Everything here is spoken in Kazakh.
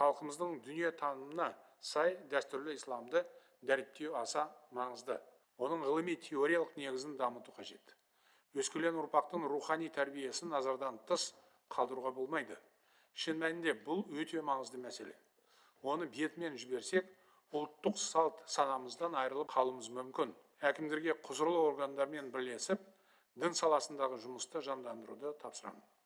халқымыздың дүние танымына сай дәстүрлі исламды дәріптеу аса маңызды оның ғылыми теориялық негізін дамыту қажет өскелең ұрпақтың рухани тәрбиесін назардан тыс қалдыруға болмайды шын мәнінде бұл өте маңызды мәселе оны бетімен жіберсек ұлттық салт санамыздан айырылып қалуымыз мүмкін әкімдерге құзырлы органдармен бірлесіп дін саласындағы жұмысты жандандыруды тапсырамын.